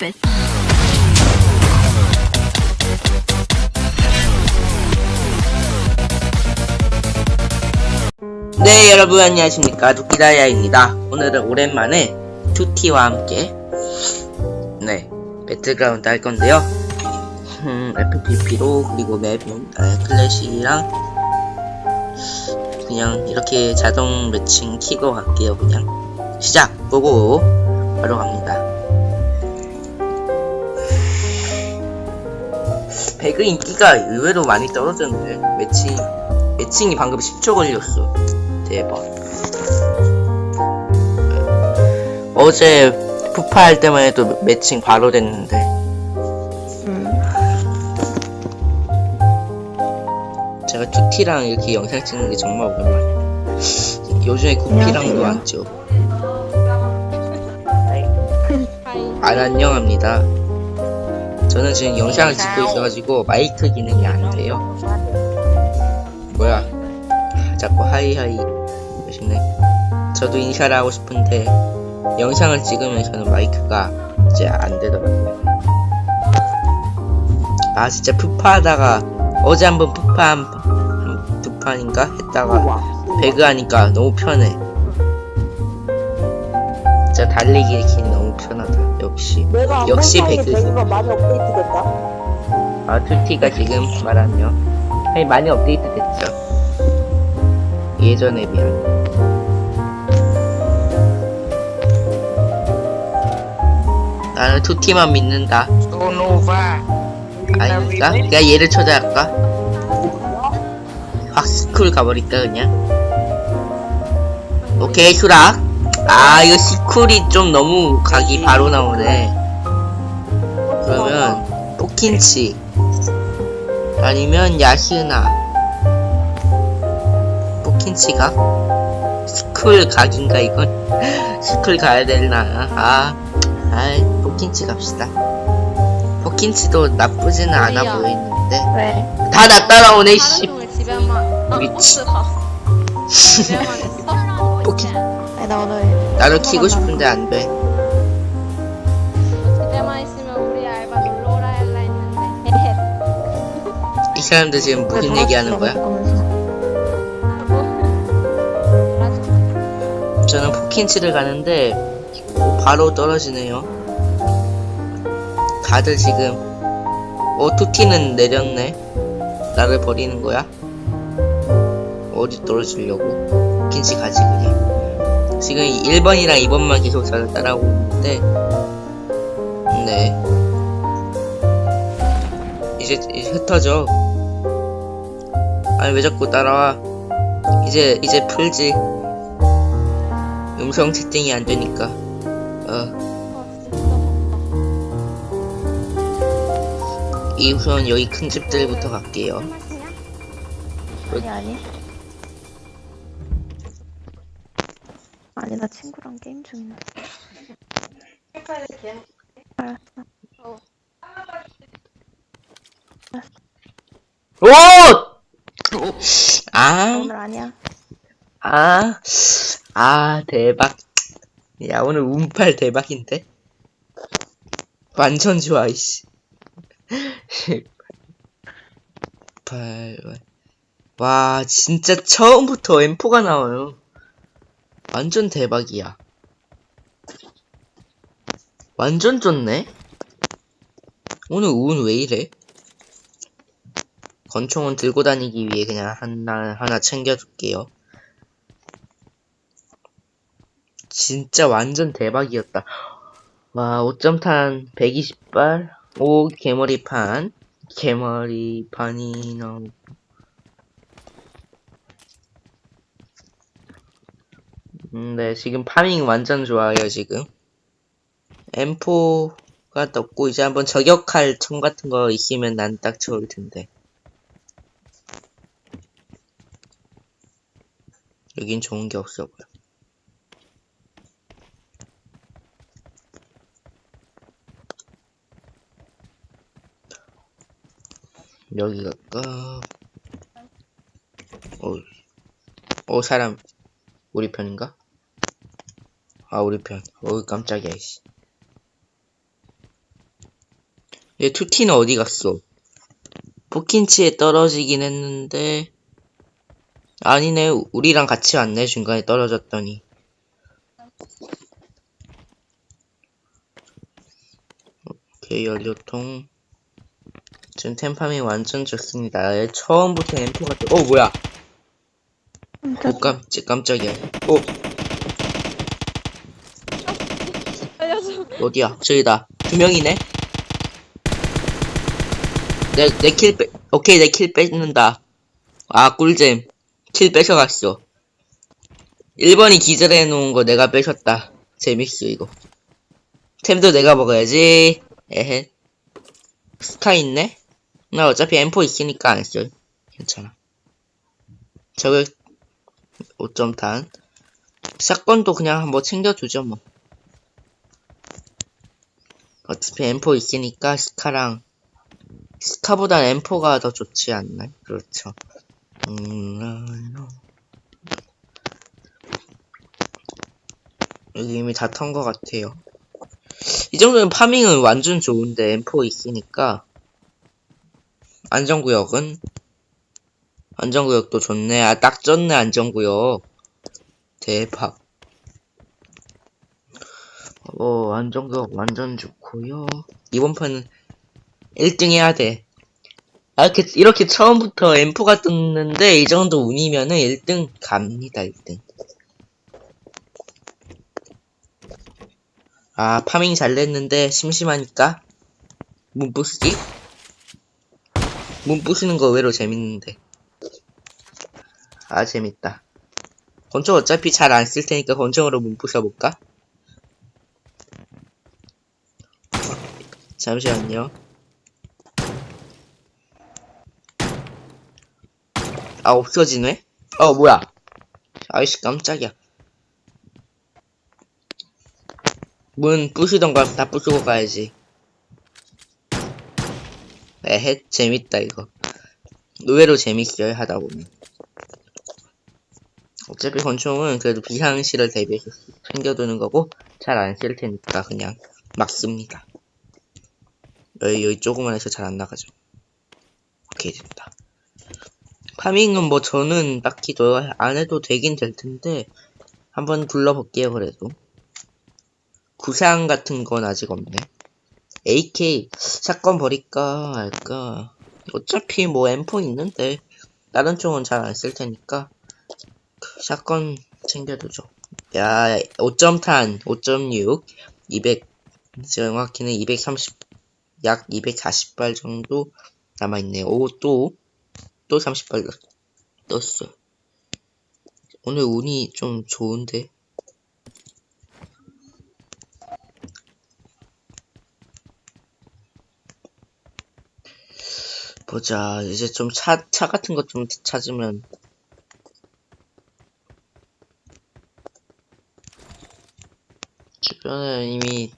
stupid. 네 여러분 안녕하십니까. 두키다야입니다. 오늘은 오랜만에 투티와 함께 네 배틀그라운드 할 건데요. 음, FPP로 그리고 맵은 아, 클래시랑 그냥 이렇게 자동 매칭 키고 갈게요 그냥. 시작! 보고! 바로 갑니다 배그 인기가 의외로 많이 떨어졌는데 매칭 매칭이 방금 10초 걸렸어. 대박. 어제 푸파 할 때만 해도 매칭 바로 됐는데. 제가 투티랑 이렇게 영상 찍는 게 정말 오랜만이에요 요즘에 구피랑도 안 찍어. 안 안녕합니다 저는 지금 영상을 찍고 있어가지고 마이크 기능이 안 돼요. 뭐야? 자꾸 하이하이. 하시네. 저도 인사를 하고 싶은데 영상을 찍으면서는 마이크가 이제 안 되더라고요. 아 진짜 푸파 하다가 어제 한번 푸파 한, 한, 두 판인가 했다가 배그 하니까 너무 편해. 진짜 달리기 기 너무 역시 내가 역시 배그. 배그가 많이 업데이트 됐다. 아, 투티가 지금 말하면 아니 많이 업데이트 됐죠. 예전에 비한. 나는 투티만 믿는다. 아닌가? 내가 얘를 초대할까? 확 스쿨 가버릴까 그냥? 오케이 수락. 아 이거 스쿨이 좀 너무 각이 바로 나오네. 그러면 포킨치. 아니면 야시나 포킨치가? 스쿨 각인가 이건? 스쿨 가야 되나? 아 아이 포킨치 갑시다. 포킨치도 나쁘지는 않아. 보이는데. 왜? 다 나 따라오네 씨. 집에만 아, 미치. 집에만 있어? 포킨 나 오늘 나도 키고 싶은데 안돼 집에만 있으면 우리 알바 놀러 오라 할라 했는데 이 사람들 지금 무슨 얘기하는 거야? 저는 포킨치를 가는데 바로 떨어지네요. 다들 지금 어 투티는 내렸네. 나를 버리는 거야? 어디 떨어지려고? 포킨치 가지 그냥. 지금 1번이랑 2번만 계속 저를 따라오고 있는데 네. 이제, 이제 흩어져. 아니 왜 자꾸 따라와? 이제 이제 풀지. 음성 채팅이 안 되니까. 어. 이 우선 여기 큰 집들부터 갈게요. 아니 아니. 아니 나 친구랑 게임 중인데. 알았어. 오! 아, 오늘 아니야. 아, 아, 대박. 야, 오늘 운팔 대박인데? 완전 좋아, 이씨. 8, 와, 진짜 처음부터 M4가 나와요. 완전 대박이야. 완전 좋네? 오늘 운 왜 이래? 권총은 들고 다니기 위해 그냥 하나, 하나 챙겨줄게요. 진짜 완전 대박이었다. 와, 5점탄 120발, 5 개머리판, 개머리판이 나오고. 음, 네, 지금 파밍 완전 좋아요, 지금. M4가 떴고, 이제 한번 저격할 총 같은 거 있으면 난 딱 좋을 텐데. 여긴 좋은 게 없어 보여. 여기 갈까? 어, 어, 사람. 우리 편인가? 아, 우리 편. 어우, 깜짝이야, 씨. 얘 투티는 어디 갔어? 포킨치에 떨어지긴 했는데 아니네. 우리랑 같이 왔네 중간에 떨어졌더니. 오케이 연료통. 지금 템파밍 완전 좋습니다. 얘 처음부터 엠포가 또- 어 뭐야? 오 깜짝 깜짝이야. 어 알려줘. 어디야? 저기다. 두 명이네? 내 내 kill 빼 오케이 내 kill 뺏는다. 아 꿀잼. kill 뺏어갔어. 1번이 기절해 놓은 거 내가 뺏었다. 재밌어 이거. 템도 내가 먹어야지. 에헤. 스카 있네? 나 어차피 M4 있으니까 안 써. 괜찮아. 저거 5점탄. shotgun도 그냥 한번 챙겨두죠 뭐 어차피 M4 있으니까 스카랑 스카보단 M4가 더 좋지 않나? 그렇죠. 음, 여기 이미 다 턴 것 같아요. 이 정도면 파밍은 완전 좋은데 M4 있으니까 안전구역은 안전구역도 좋네. 아딱 졌네 안전구역. 대박. 어, 안정구역 완전 좋고요. 이번 판은 1등 해야 돼. 아, 이렇게, 이렇게 처음부터 M4가 떴는데, 이 정도 운이면은 1등 갑니다, 1등. 아, 파밍 잘 냈는데, 심심하니까. 문 부수기? 문 부수는 거 의외로 재밌는데. 아, 재밌다. 권총 어차피 잘 안 쓸 테니까 권총으로 문 부숴볼까? 잠시만요. 아, 없어지네? 어, 뭐야. 아이씨, 깜짝이야. 문 부수던가 다 부수고 가야지. 에헤, 재밌다, 이거. 의외로 재밌어요, 하다 보면. 어차피 권총은 그래도 비상시를 대비해서 챙겨두는 거고, 잘 안 쓸 테니까 그냥 막 씁니다. 여기, 여기 조그만 해서 잘 안 나가죠. 오케이, 됐다. 파밍은 뭐 저는 딱히 더안 해도 되긴 될 텐데, 한번 둘러볼게요, 그래도. 구상 같은 건 아직 없네. AK, 샷건 버릴까, 할까. 어차피 뭐 M4 있는데, 다른 총은 잘 안 쓸 테니까, 샷건 챙겨두죠. 야, 5점탄, 5.6, 200, 정확히는 230, 약 240발 정도 남아있네요. 오, 또, 또 30발 떴어. 오늘 운이 좀 좋은데? 보자. 이제 좀 차, 차 같은 것 좀 찾으면. 주변에 이미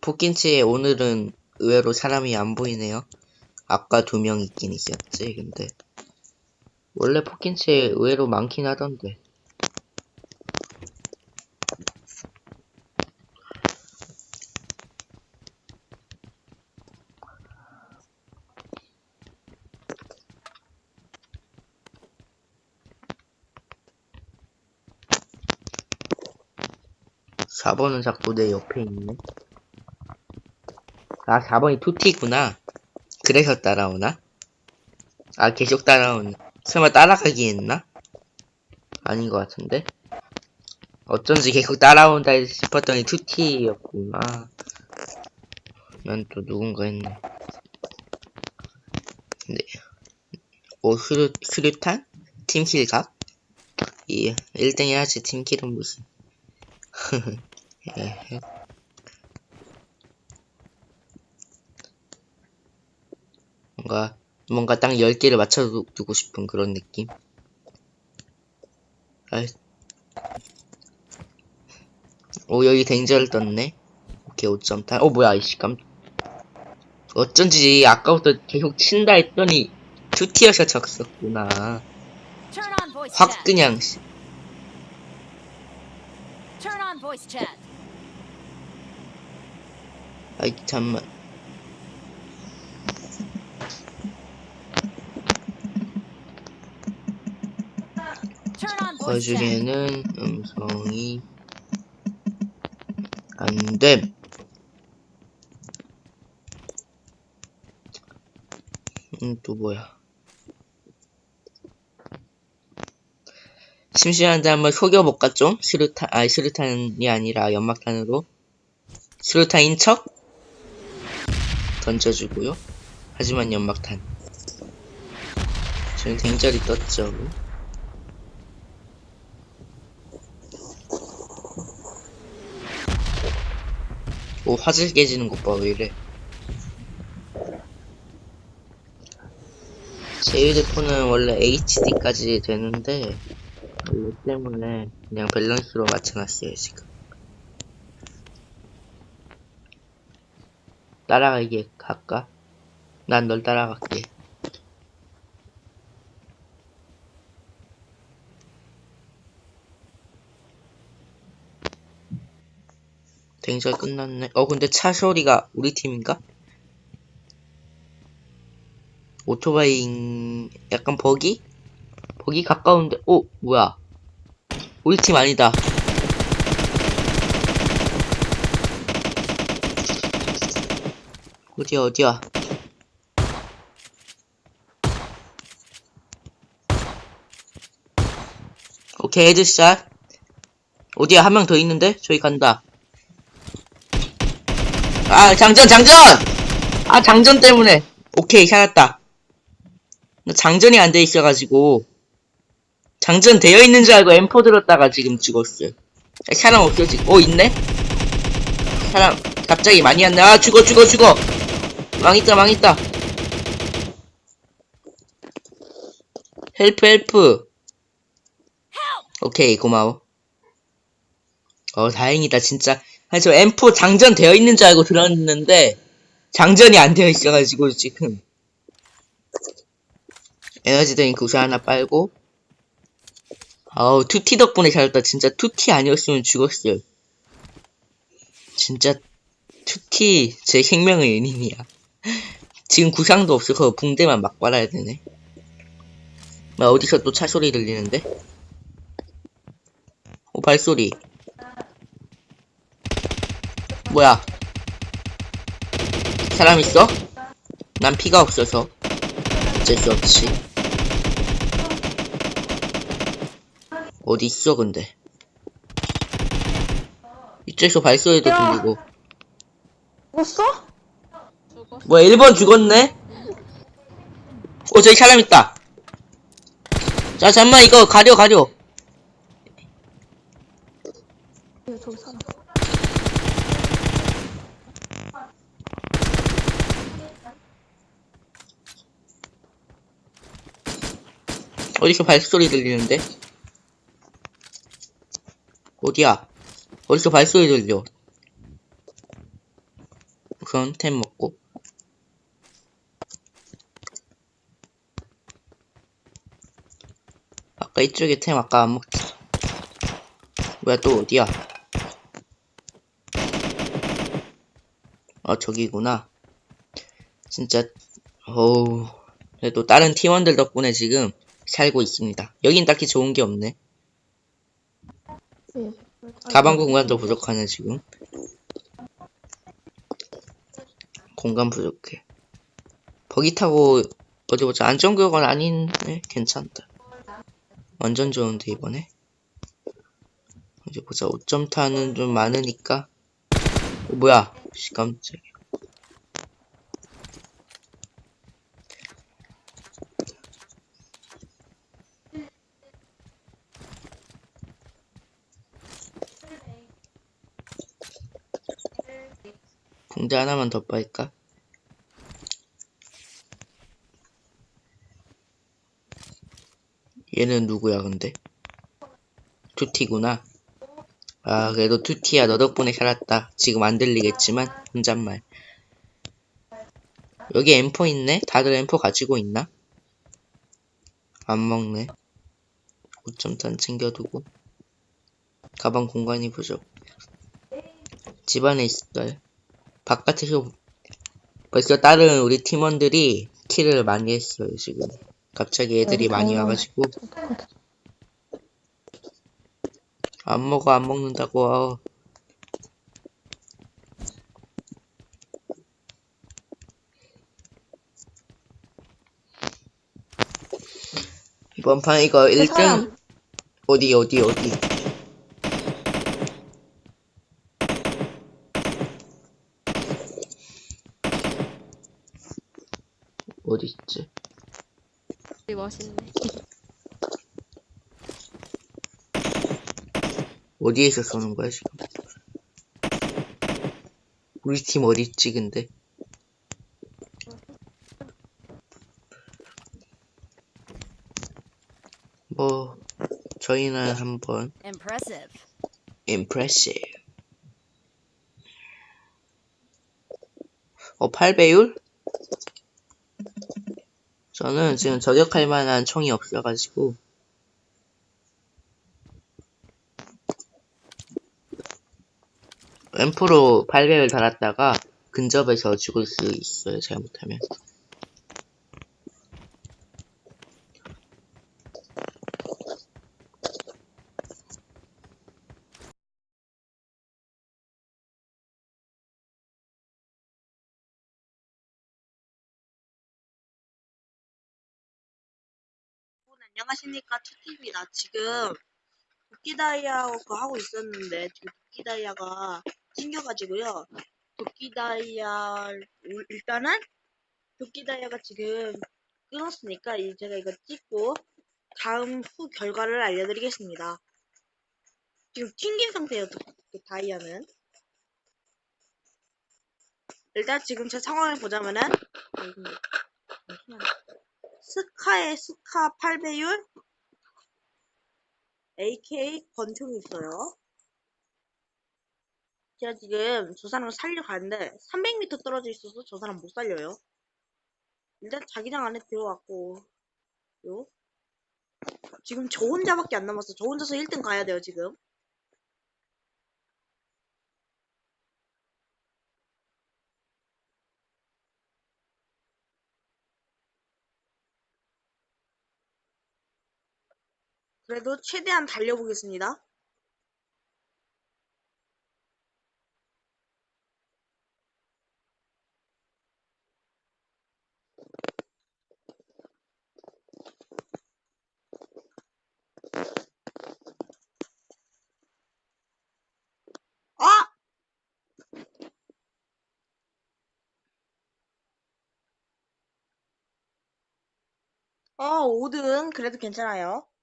포킨치에 오늘은 의외로 사람이 안 보이네요. 아까 두 명 있긴 있었지, 근데. 원래 포킨치에 의외로 많긴 하던데. 사번은 자꾸 내 옆에 있네. 아, 4번이 투티구나. 그래서 따라오나? 아, 계속 따라오네. 설마 따라가기 했나? 아닌 것 같은데? 어쩐지 계속 따라온다 싶었더니 투티였구나. 난또 누군가 했네. 네. 오, 수류, 수류탄? 팀킬각? 이, 1등 해야지, 팀킬은 무슨. 에 뭔가 뭔가 딱 10개를 맞춰두고 싶은 그런 느낌. 아이. 오 여기 댕저를 떴네. 오케이 5점 탄. 어 뭐야 이씨 깜. 어쩐지 아까부터 계속 친다 했더니 투티어서 쳤었구나. 확. 그냥 씨. 아이 잠만. 나중에는 음성이 안됨. 음, 또 뭐야. 심심한데 한번 속여볼까 좀? 수류탄, 아니 수류탄이 아니라 연막탄으로. 수류탄인 척? 던져주고요. 하지만 연막탄. 저는 댕절이 떴죠. 오, 화질 깨지는 것 봐, 왜 이래. 제 휴대폰은 원래 HD까지 되는데, 이거 때문에 그냥 밸런스로 맞춰놨어요, 지금. 따라가게 갈까? 난 널 따라갈게. 댕절 끝났네. 어, 근데 차 소리가 우리 팀인가? 오토바이, 약간 버기? 버기 가까운데, 오, 뭐야. 우리 팀 아니다. 어디야, 어디야. 오케이, headshot. 어디야, 한 명 더 있는데? 저기 간다. 아, 장전, 장전! 아, 장전 때문에. 오케이, 살았다. 나 장전이 안 돼 있어가지고. 장전 되어 있는 줄 알고 M4 들었다가 지금 죽었어요. 아, 사람 없어, 지금. 오, 있네? 사람, 갑자기 많이 왔네. 아, 죽어, 죽어, 죽어! 망했다, 망했다. help, help. 오케이, 고마워. 어, 다행이다, 진짜. 아니, 저 M4 장전 되어 있는 줄 알고 들었는데, 장전이 안 되어 있어가지고, 지금. 에너지 드링크 우선 하나 빨고, 아우, 투티 덕분에 잘했다. 진짜 투티 아니었으면 죽었어요. 진짜, 투티, 제 생명의 은인이야. 지금 구상도 없어서 붕대만 막 빨아야 되네. 나 어디서 또 차 소리 들리는데? 오, 발소리. 뭐야? 사람 있어? 난 피가 없어서 어쩔 수 없지. 어디 있어 근데? 이쪽에서 발소리도 야. 들리고. 죽었어? 뭐야 1번 죽었네? 어 저기 사람 있다. 자 잠만 이거 가려 가려. 예, 저기 사람. 어디서 발소리 들리는데? 어디야? 어디서 발소리 들려? 우선 템 먹고 아까 이쪽에 템 아까 안 먹지 뭐야 또 어디야? 어 저기구나 진짜 어우 그래도 다른 팀원들 덕분에 지금 살고 있습니다. 여긴 딱히 좋은 게 없네. 예. 가방 공간도 부족하네, 지금. 공간 부족해. 버기 타고, 어디 보자. 안전구역은 아닌네? 괜찮다. 완전 좋은데, 이번에. 어디 보자. 5점 타는 좀 많으니까. 어, 뭐야. 씨, 깜짝이야. 붕대 하나만 더 빨까? 얘는 누구야 근데? 투티구나 아 그래도 투티야 너 덕분에 살았다 지금 안 들리겠지만 혼잣말 여기 M4 있네? 다들 M4 가지고 있나? 안 먹네 5점탄 챙겨두고 가방 공간이 부족 집안에 있어요 바깥에서 벌써 다른 우리 팀원들이 킬을 많이 했어요 지금. 갑자기 애들이 많이 와가지고. 안 먹어, 안 먹는다고. 이번 판 이거 1등? 사람. 어디 어디 어디 어디 있지? 되게 멋있네. 어디에서 쏘는 거야 지금? 우리 팀 어디 있지 근데? 뭐 저희는 한번 Impressive. impressive. 어 8배율? 저는 지금 저격할 만한 총이 없어가지고. 앰프로 8배율 달았다가 근접해서 죽을 수 있어요 잘못하면 안녕하십니까 투티입니다. 지금 도끼다이아 그 하고 있었는데 지금 도끼다이아가 튕겨가지고요. 도끼다이아 일단은 도끼다이아가 지금 끊었으니까 이제 제가 이거 찍고 다음 후 결과를 알려드리겠습니다. 지금 튕긴 상태예요. 도- 그 다이아는. 일단 지금 제 상황을 보자면은 잠시만요. 스카의 스카 8배율 AK 권총이 있어요. 제가 지금 저 사람을 살려가는데 300m 떨어져 있어서 저 사람 못 살려요. 일단 자기장 안에 들어왔고 요 지금 저 혼자밖에 안 남았어. 저 혼자서 1등 가야 돼요 지금. 그래도 최대한 달려보겠습니다. 아! 어, 5등. 그래도 괜찮아요. 끝.